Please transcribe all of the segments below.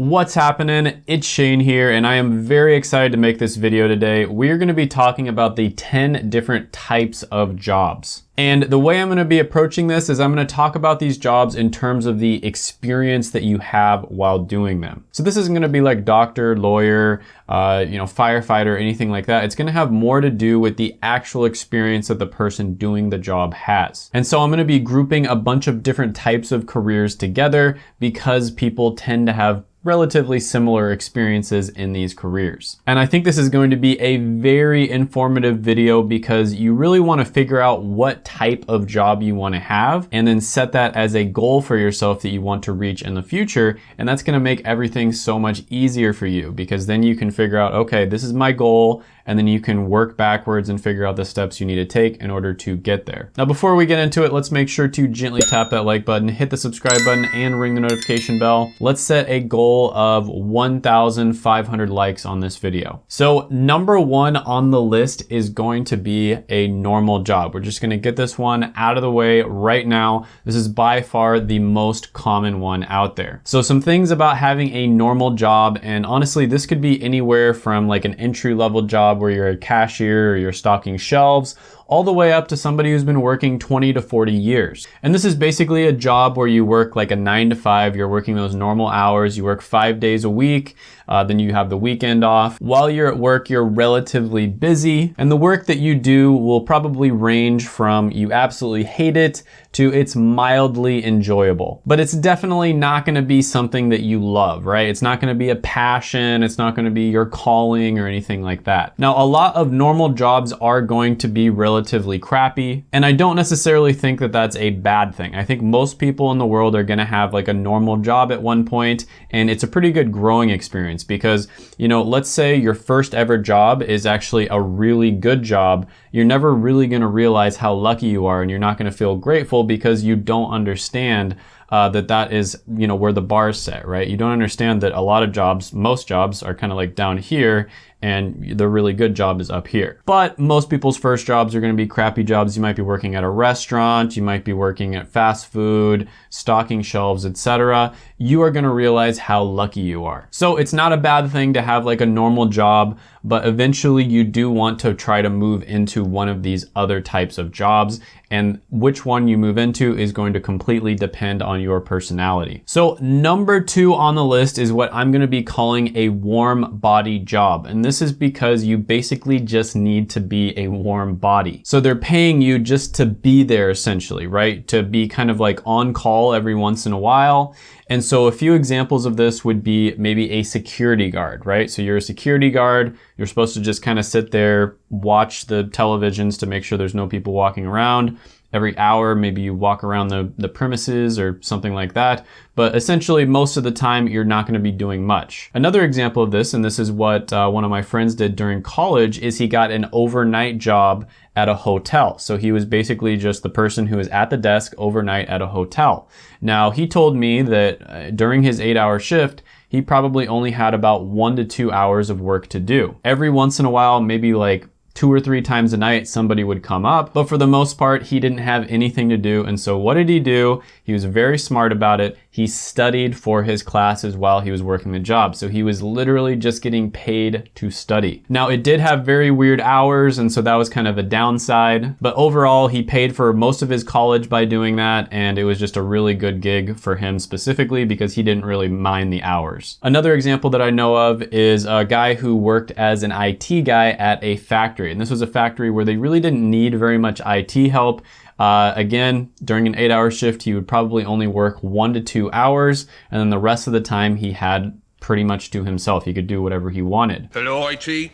What's happening? It's Shane here and I am very excited to make this video today. We're gonna be talking about the 10 different types of jobs. And the way I'm gonna be approaching this is I'm gonna talk about these jobs in terms of the experience that you have while doing them. So this isn't gonna be like doctor, lawyer, uh, you know, firefighter, anything like that. It's gonna have more to do with the actual experience that the person doing the job has. And so I'm gonna be grouping a bunch of different types of careers together because people tend to have relatively similar experiences in these careers. And I think this is going to be a very informative video because you really want to figure out what type of job you want to have and then set that as a goal for yourself that you want to reach in the future. And that's going to make everything so much easier for you because then you can figure out, okay, this is my goal and then you can work backwards and figure out the steps you need to take in order to get there. Now, before we get into it, let's make sure to gently tap that like button, hit the subscribe button, and ring the notification bell. Let's set a goal of 1,500 likes on this video. So number one on the list is going to be a normal job. We're just gonna get this one out of the way right now. This is by far the most common one out there. So some things about having a normal job, and honestly, this could be anywhere from like an entry level job where you're a cashier or you're stocking shelves all the way up to somebody who's been working 20 to 40 years. And this is basically a job where you work like a nine to five, you're working those normal hours, you work five days a week, uh, then you have the weekend off. While you're at work, you're relatively busy, and the work that you do will probably range from you absolutely hate it to it's mildly enjoyable. But it's definitely not gonna be something that you love, right? It's not gonna be a passion, it's not gonna be your calling or anything like that. Now, a lot of normal jobs are going to be relatively crappy, and I don't necessarily think that that's a bad thing. I think most people in the world are gonna have like a normal job at one point, and it's a pretty good growing experience because, you know, let's say your first ever job is actually a really good job. You're never really going to realize how lucky you are and you're not going to feel grateful because you don't understand uh, that that is, you know, where the bar is set, right? You don't understand that a lot of jobs, most jobs are kind of like down here and the really good job is up here. But most people's first jobs are gonna be crappy jobs. You might be working at a restaurant, you might be working at fast food, stocking shelves, etc. You are gonna realize how lucky you are. So it's not a bad thing to have like a normal job, but eventually you do want to try to move into one of these other types of jobs and which one you move into is going to completely depend on your personality. So number two on the list is what I'm gonna be calling a warm body job. And this is because you basically just need to be a warm body. So they're paying you just to be there essentially, right? To be kind of like on call every once in a while. And so a few examples of this would be maybe a security guard, right? So you're a security guard, you're supposed to just kind of sit there, watch the televisions to make sure there's no people walking around every hour, maybe you walk around the, the premises or something like that. But essentially, most of the time, you're not going to be doing much. Another example of this, and this is what uh, one of my friends did during college, is he got an overnight job at a hotel. So he was basically just the person who was at the desk overnight at a hotel. Now, he told me that uh, during his eight hour shift, he probably only had about one to two hours of work to do. Every once in a while, maybe like two or three times a night somebody would come up, but for the most part, he didn't have anything to do. And so what did he do? He was very smart about it. He studied for his classes while he was working the job. So he was literally just getting paid to study. Now it did have very weird hours. And so that was kind of a downside, but overall he paid for most of his college by doing that. And it was just a really good gig for him specifically because he didn't really mind the hours. Another example that I know of is a guy who worked as an IT guy at a factory. And this was a factory where they really didn't need very much IT help. Uh, again, during an eight hour shift, he would probably only work one to two hours. And then the rest of the time he had pretty much to himself. He could do whatever he wanted. Hello, IT?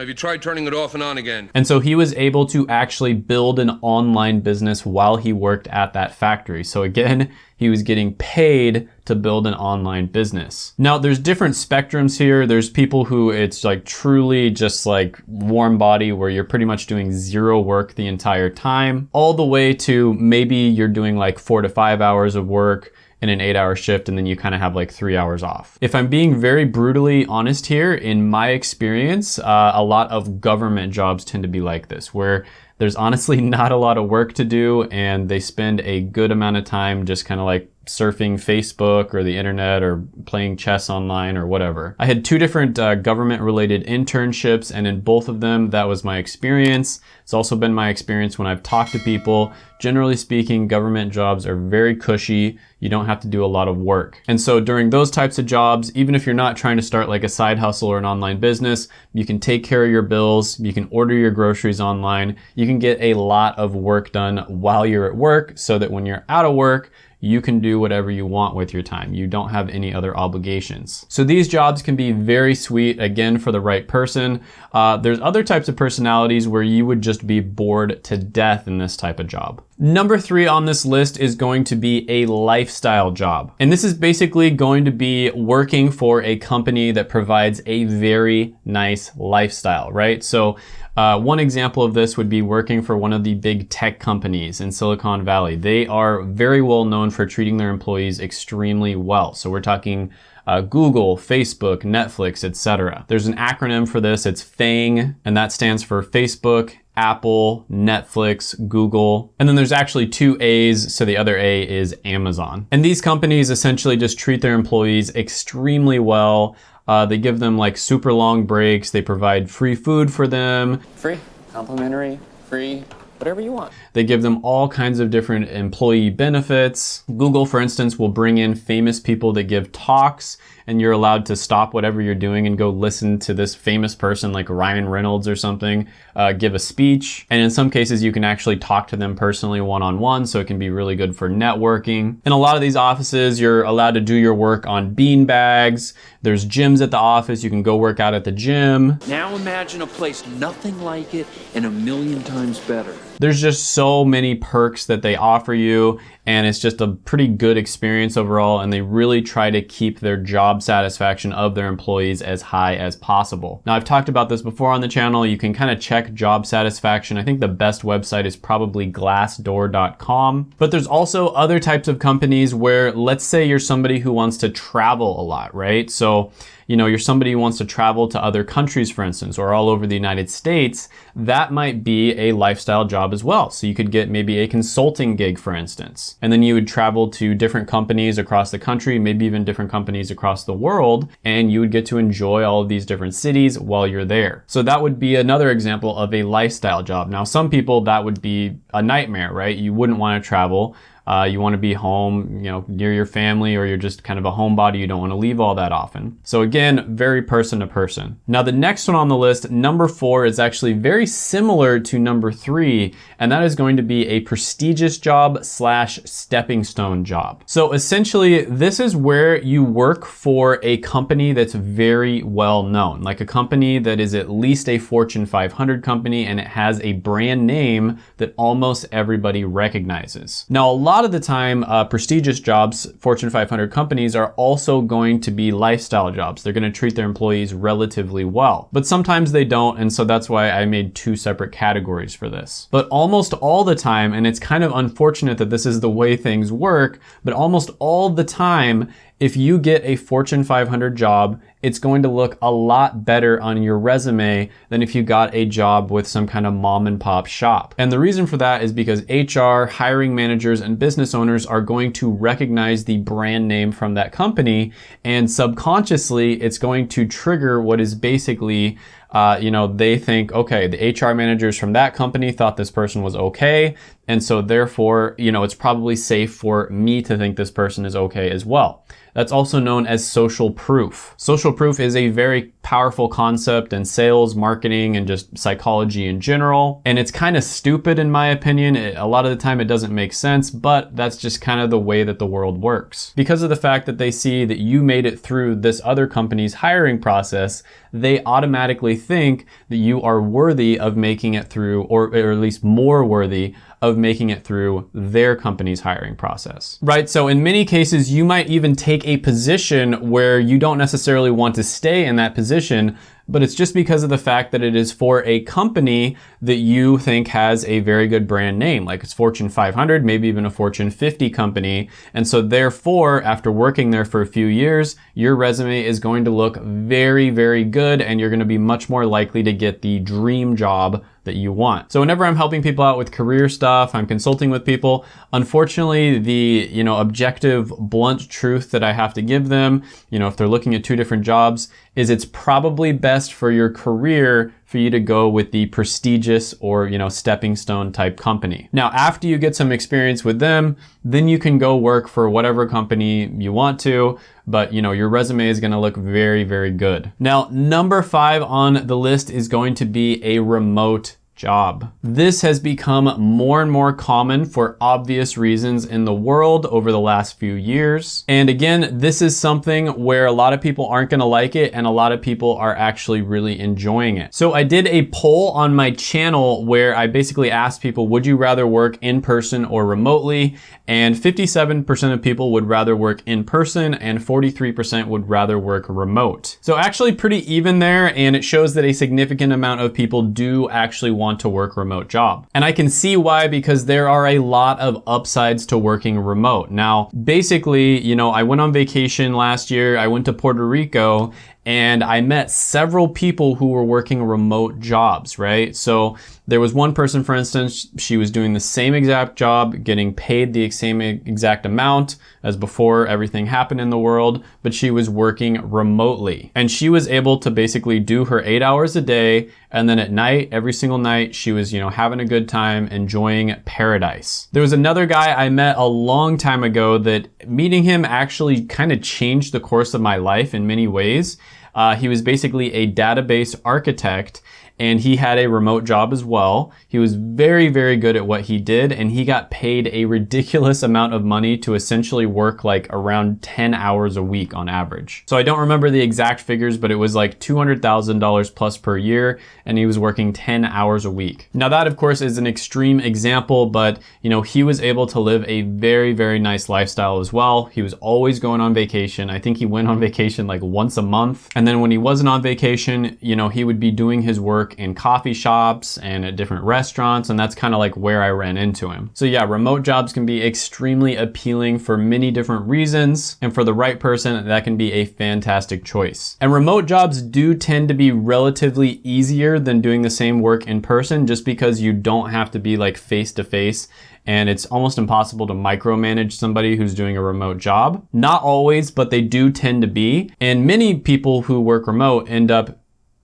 Have you tried turning it off and on again? And so he was able to actually build an online business while he worked at that factory. So again, he was getting paid to build an online business. Now there's different spectrums here. There's people who it's like truly just like warm body where you're pretty much doing zero work the entire time, all the way to maybe you're doing like four to five hours of work in an eight hour shift and then you kind of have like three hours off. If I'm being very brutally honest here, in my experience, uh, a lot of government jobs tend to be like this, where there's honestly not a lot of work to do and they spend a good amount of time just kind of like surfing Facebook or the internet or playing chess online or whatever. I had two different uh, government related internships and in both of them that was my experience. It's also been my experience when I've talked to people. Generally speaking, government jobs are very cushy. You don't have to do a lot of work. And so during those types of jobs, even if you're not trying to start like a side hustle or an online business, you can take care of your bills, you can order your groceries online, you can get a lot of work done while you're at work so that when you're out of work, you can do whatever you want with your time. You don't have any other obligations. So these jobs can be very sweet, again, for the right person. Uh, there's other types of personalities where you would just be bored to death in this type of job. Number three on this list is going to be a lifestyle job. And this is basically going to be working for a company that provides a very nice lifestyle, right? So uh, one example of this would be working for one of the big tech companies in Silicon Valley. They are very well known for treating their employees extremely well. So we're talking uh, Google, Facebook, Netflix, etc. There's an acronym for this. It's FANG, and that stands for Facebook, Apple, Netflix, Google. And then there's actually two A's, so the other A is Amazon. And these companies essentially just treat their employees extremely well. Uh, they give them like super long breaks. They provide free food for them. Free, complimentary, free, whatever you want. They give them all kinds of different employee benefits. Google, for instance, will bring in famous people that give talks and you're allowed to stop whatever you're doing and go listen to this famous person like Ryan Reynolds or something uh, give a speech. And in some cases, you can actually talk to them personally one-on-one, so it can be really good for networking. In a lot of these offices, you're allowed to do your work on bean bags. There's gyms at the office. You can go work out at the gym. Now imagine a place nothing like it and a million times better. There's just so many perks that they offer you and it's just a pretty good experience overall and they really try to keep their job satisfaction of their employees as high as possible. Now I've talked about this before on the channel. You can kind of check job satisfaction. I think the best website is probably glassdoor.com. But there's also other types of companies where let's say you're somebody who wants to travel a lot, right? So you know, you're somebody who wants to travel to other countries, for instance, or all over the United States, that might be a lifestyle job as well. So you could get maybe a consulting gig, for instance, and then you would travel to different companies across the country, maybe even different companies across the world, and you would get to enjoy all of these different cities while you're there. So that would be another example of a lifestyle job. Now, some people that would be a nightmare, right? You wouldn't want to travel. Uh, you want to be home, you know, near your family, or you're just kind of a homebody. You don't want to leave all that often. So again, very person to person. Now the next one on the list, number four, is actually very similar to number three, and that is going to be a prestigious job slash stepping stone job. So essentially, this is where you work for a company that's very well known, like a company that is at least a Fortune 500 company and it has a brand name that almost everybody recognizes. Now, a lot lot of the time, uh, prestigious jobs, Fortune 500 companies, are also going to be lifestyle jobs. They're going to treat their employees relatively well. But sometimes they don't, and so that's why I made two separate categories for this. But almost all the time, and it's kind of unfortunate that this is the way things work, but almost all the time, if you get a Fortune 500 job, it's going to look a lot better on your resume than if you got a job with some kind of mom and pop shop. And the reason for that is because HR, hiring managers, and business owners are going to recognize the brand name from that company. And subconsciously, it's going to trigger what is basically uh, you know, they think, okay, the HR managers from that company thought this person was okay. And so therefore, you know, it's probably safe for me to think this person is okay as well. That's also known as social proof. Social proof is a very powerful concept in sales, marketing, and just psychology in general. And it's kind of stupid in my opinion. It, a lot of the time it doesn't make sense, but that's just kind of the way that the world works. Because of the fact that they see that you made it through this other company's hiring process, they automatically think that you are worthy of making it through, or, or at least more worthy of making it through their company's hiring process, right? So in many cases, you might even take a position where you don't necessarily want to stay in that position, but it's just because of the fact that it is for a company that you think has a very good brand name, like it's Fortune 500, maybe even a Fortune 50 company. And so therefore, after working there for a few years, your resume is going to look very, very good and you're going to be much more likely to get the dream job that you want. So whenever I'm helping people out with career stuff, I'm consulting with people, unfortunately the, you know, objective blunt truth that I have to give them, you know, if they're looking at two different jobs, is it's probably best for your career for you to go with the prestigious or, you know, stepping stone type company. Now, after you get some experience with them, then you can go work for whatever company you want to, but you know, your resume is gonna look very, very good. Now, number five on the list is going to be a remote job. This has become more and more common for obvious reasons in the world over the last few years. And again, this is something where a lot of people aren't gonna like it and a lot of people are actually really enjoying it. So I did a poll on my channel where I basically asked people, would you rather work in person or remotely? And 57% of people would rather work in person and 43% would rather work remote. So actually pretty even there and it shows that a significant amount of people do actually want want to work remote job. And I can see why because there are a lot of upsides to working remote. Now, basically, you know, I went on vacation last year. I went to Puerto Rico and I met several people who were working remote jobs, right? So there was one person, for instance, she was doing the same exact job, getting paid the same exact amount as before everything happened in the world, but she was working remotely. And she was able to basically do her eight hours a day. And then at night, every single night, she was, you know, having a good time, enjoying paradise. There was another guy I met a long time ago that meeting him actually kind of changed the course of my life in many ways. Uh, he was basically a database architect and he had a remote job as well. He was very, very good at what he did and he got paid a ridiculous amount of money to essentially work like around 10 hours a week on average. So I don't remember the exact figures, but it was like $200,000 plus per year and he was working 10 hours a week. Now that of course is an extreme example, but you know, he was able to live a very, very nice lifestyle as well. He was always going on vacation. I think he went on vacation like once a month. And then when he wasn't on vacation, you know, he would be doing his work work in coffee shops and at different restaurants, and that's kind of like where I ran into him. So yeah, remote jobs can be extremely appealing for many different reasons, and for the right person, that can be a fantastic choice. And remote jobs do tend to be relatively easier than doing the same work in person just because you don't have to be like face to face and it's almost impossible to micromanage somebody who's doing a remote job. Not always, but they do tend to be. And many people who work remote end up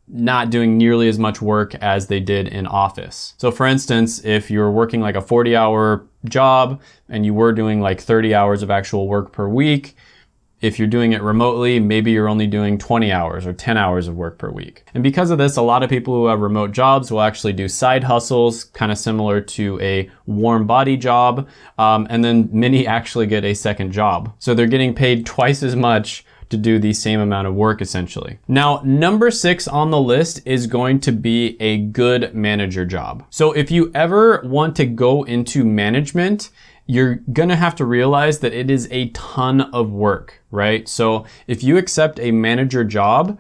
not doing nearly as much work as they did in office. So for instance, if you're working like a 40 hour job and you were doing like 30 hours of actual work per week, if you're doing it remotely, maybe you're only doing 20 hours or 10 hours of work per week. And because of this, a lot of people who have remote jobs will actually do side hustles, kind of similar to a warm body job. Um, and then many actually get a second job. So they're getting paid twice as much to do the same amount of work essentially. Now, number six on the list is going to be a good manager job. So if you ever want to go into management, you're gonna have to realize that it is a ton of work, right? So if you accept a manager job,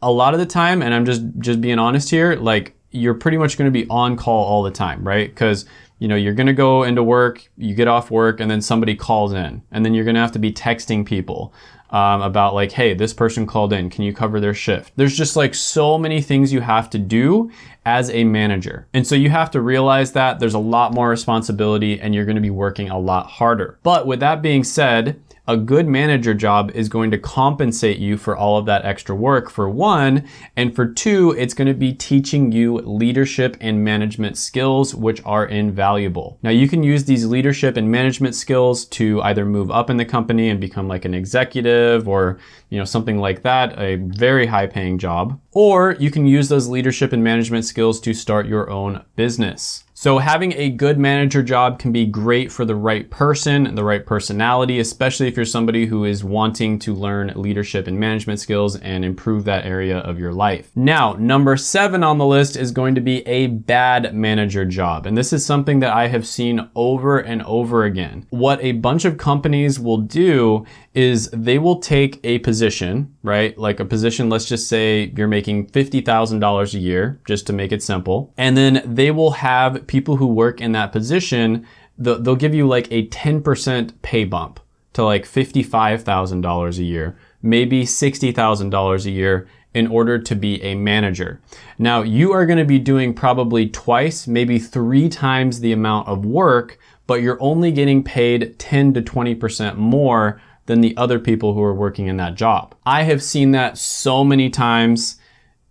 a lot of the time, and I'm just, just being honest here, like you're pretty much gonna be on call all the time, right? Because you know, you're gonna go into work, you get off work, and then somebody calls in, and then you're gonna have to be texting people um, about like, hey, this person called in, can you cover their shift? There's just like so many things you have to do as a manager. And so you have to realize that there's a lot more responsibility and you're gonna be working a lot harder. But with that being said, a good manager job is going to compensate you for all of that extra work for one, and for two, it's going to be teaching you leadership and management skills, which are invaluable. Now you can use these leadership and management skills to either move up in the company and become like an executive or, you know, something like that, a very high paying job, or you can use those leadership and management skills to start your own business. So having a good manager job can be great for the right person, the right personality, especially if you're somebody who is wanting to learn leadership and management skills and improve that area of your life. Now, number seven on the list is going to be a bad manager job. And this is something that I have seen over and over again. What a bunch of companies will do is they will take a position, right? Like a position, let's just say you're making $50,000 a year, just to make it simple. And then they will have people who work in that position, they'll give you like a 10% pay bump to like $55,000 a year, maybe $60,000 a year, in order to be a manager. Now, you are gonna be doing probably twice, maybe three times the amount of work, but you're only getting paid 10 to 20% more than the other people who are working in that job. I have seen that so many times.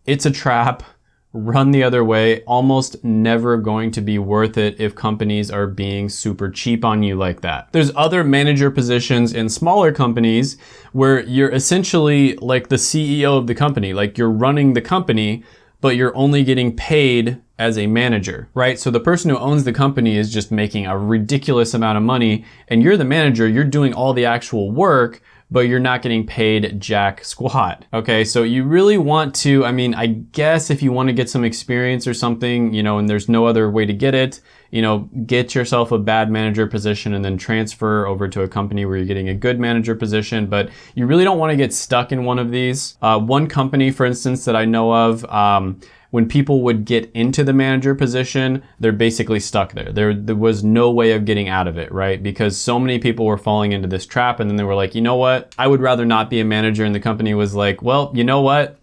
It's a trap run the other way, almost never going to be worth it if companies are being super cheap on you like that. There's other manager positions in smaller companies where you're essentially like the CEO of the company, like you're running the company, but you're only getting paid as a manager, right? So the person who owns the company is just making a ridiculous amount of money and you're the manager, you're doing all the actual work, but you're not getting paid jack squat. Okay, so you really want to, I mean, I guess if you want to get some experience or something, you know, and there's no other way to get it, you know, get yourself a bad manager position and then transfer over to a company where you're getting a good manager position. But you really don't want to get stuck in one of these. Uh, one company, for instance, that I know of, um, when people would get into the manager position, they're basically stuck there. there. There was no way of getting out of it, right? Because so many people were falling into this trap and then they were like, you know what? I would rather not be a manager. And the company was like, well, you know what?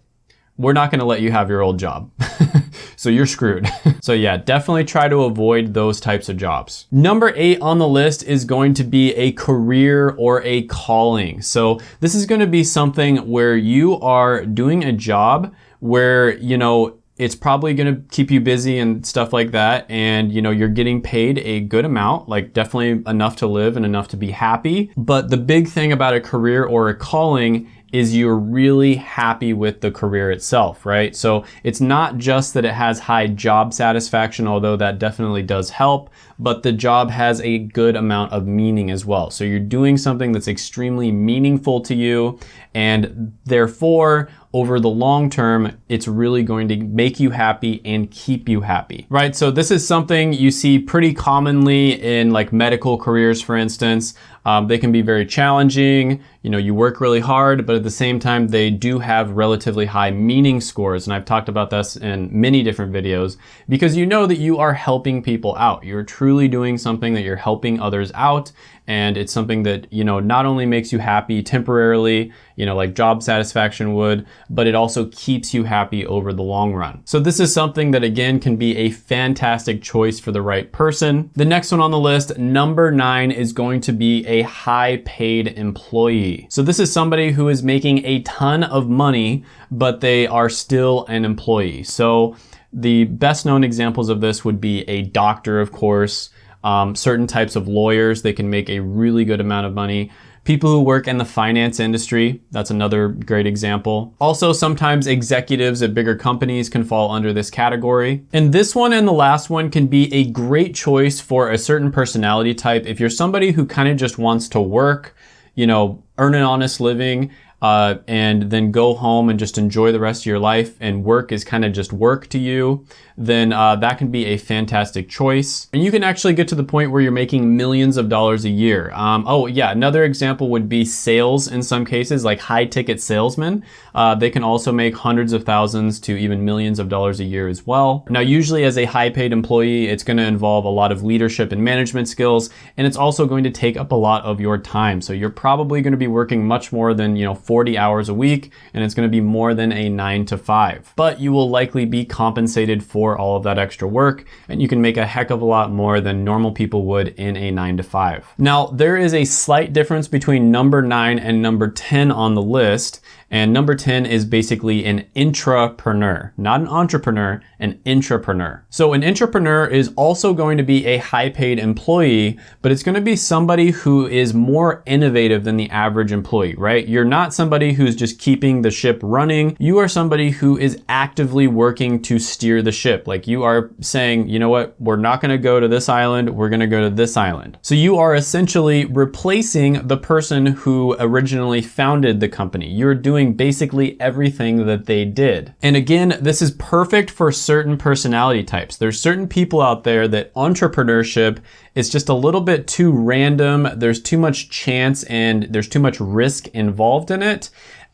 We're not gonna let you have your old job. so you're screwed. so yeah, definitely try to avoid those types of jobs. Number eight on the list is going to be a career or a calling. So this is gonna be something where you are doing a job where, you know, it's probably going to keep you busy and stuff like that and you know you're getting paid a good amount like definitely enough to live and enough to be happy but the big thing about a career or a calling is you're really happy with the career itself, right? So it's not just that it has high job satisfaction, although that definitely does help, but the job has a good amount of meaning as well. So you're doing something that's extremely meaningful to you and therefore over the long term, it's really going to make you happy and keep you happy, right? So this is something you see pretty commonly in like medical careers, for instance. Um, they can be very challenging. You know, you work really hard, but at the same time, they do have relatively high meaning scores. And I've talked about this in many different videos because you know that you are helping people out. You're truly doing something that you're helping others out and it's something that you know not only makes you happy temporarily you know like job satisfaction would but it also keeps you happy over the long run. So this is something that again can be a fantastic choice for the right person. The next one on the list number nine is going to be a high paid employee. So this is somebody who is making a ton of money but they are still an employee. So the best known examples of this would be a doctor of course um, certain types of lawyers, they can make a really good amount of money. People who work in the finance industry, that's another great example. Also, sometimes executives at bigger companies can fall under this category. And this one and the last one can be a great choice for a certain personality type. If you're somebody who kind of just wants to work, you know, earn an honest living, uh, and then go home and just enjoy the rest of your life and work is kind of just work to you, then uh, that can be a fantastic choice. And you can actually get to the point where you're making millions of dollars a year. Um, oh yeah, another example would be sales in some cases, like high ticket salesmen. Uh, they can also make hundreds of thousands to even millions of dollars a year as well. Now, usually as a high paid employee, it's gonna involve a lot of leadership and management skills, and it's also going to take up a lot of your time. So you're probably gonna be working much more than, you know, 40 hours a week, and it's gonna be more than a nine to five. But you will likely be compensated for all of that extra work and you can make a heck of a lot more than normal people would in a nine to five. Now, there is a slight difference between number nine and number 10 on the list. And number 10 is basically an intrapreneur, not an entrepreneur, an intrapreneur. So an intrapreneur is also going to be a high paid employee, but it's going to be somebody who is more innovative than the average employee, right? You're not somebody who's just keeping the ship running. You are somebody who is actively working to steer the ship. Like you are saying, you know what, we're not going to go to this island, we're going to go to this island. So you are essentially replacing the person who originally founded the company. You're doing doing basically everything that they did. And again, this is perfect for certain personality types. There's certain people out there that entrepreneurship is just a little bit too random. There's too much chance and there's too much risk involved in it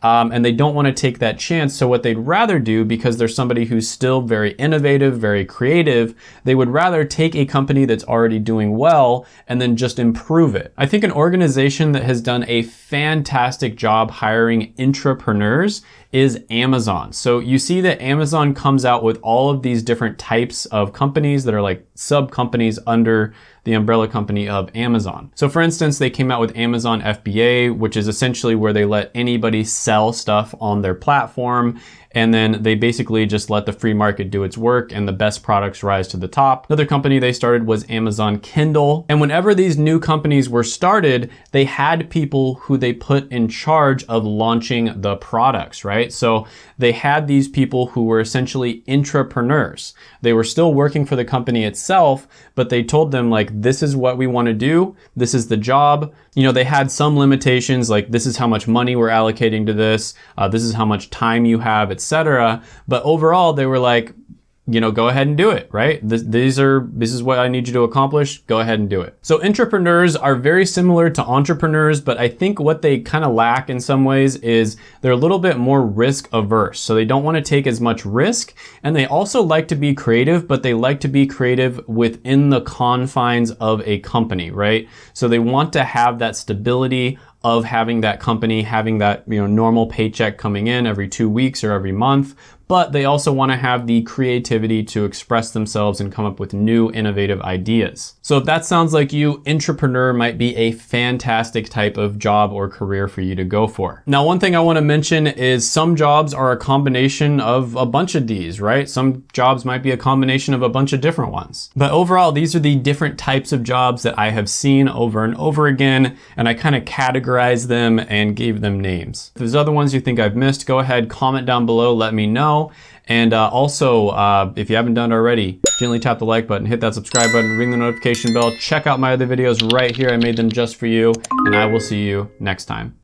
um, and they don't want to take that chance. So what they'd rather do, because they're somebody who's still very innovative, very creative, they would rather take a company that's already doing well and then just improve it. I think an organization that has done a fantastic job hiring intrapreneurs is Amazon. So you see that Amazon comes out with all of these different types of companies that are like sub companies under the umbrella company of Amazon. So for instance, they came out with Amazon FBA, which is essentially where they let anybody sell stuff on their platform and then they basically just let the free market do its work and the best products rise to the top. Another company they started was Amazon Kindle. And whenever these new companies were started, they had people who they put in charge of launching the products, right? So they had these people who were essentially intrapreneurs. They were still working for the company itself, but they told them like, this is what we want to do. This is the job. You know, they had some limitations like this is how much money we're allocating to this. Uh, this is how much time you have, etc etc. But overall, they were like, you know, go ahead and do it, right? These are, this is what I need you to accomplish. Go ahead and do it. So intrapreneurs are very similar to entrepreneurs, but I think what they kind of lack in some ways is they're a little bit more risk averse. So they don't want to take as much risk. And they also like to be creative, but they like to be creative within the confines of a company, right? So they want to have that stability of having that company having that you know normal paycheck coming in every two weeks or every month but they also want to have the creativity to express themselves and come up with new innovative ideas. So if that sounds like you, intrapreneur might be a fantastic type of job or career for you to go for. Now, one thing I want to mention is some jobs are a combination of a bunch of these, right? Some jobs might be a combination of a bunch of different ones. But overall, these are the different types of jobs that I have seen over and over again, and I kind of categorized them and gave them names. If there's other ones you think I've missed, go ahead, comment down below, let me know know. And uh, also, uh, if you haven't done it already, gently tap the like button, hit that subscribe button, ring the notification bell, check out my other videos right here. I made them just for you, and I will see you next time.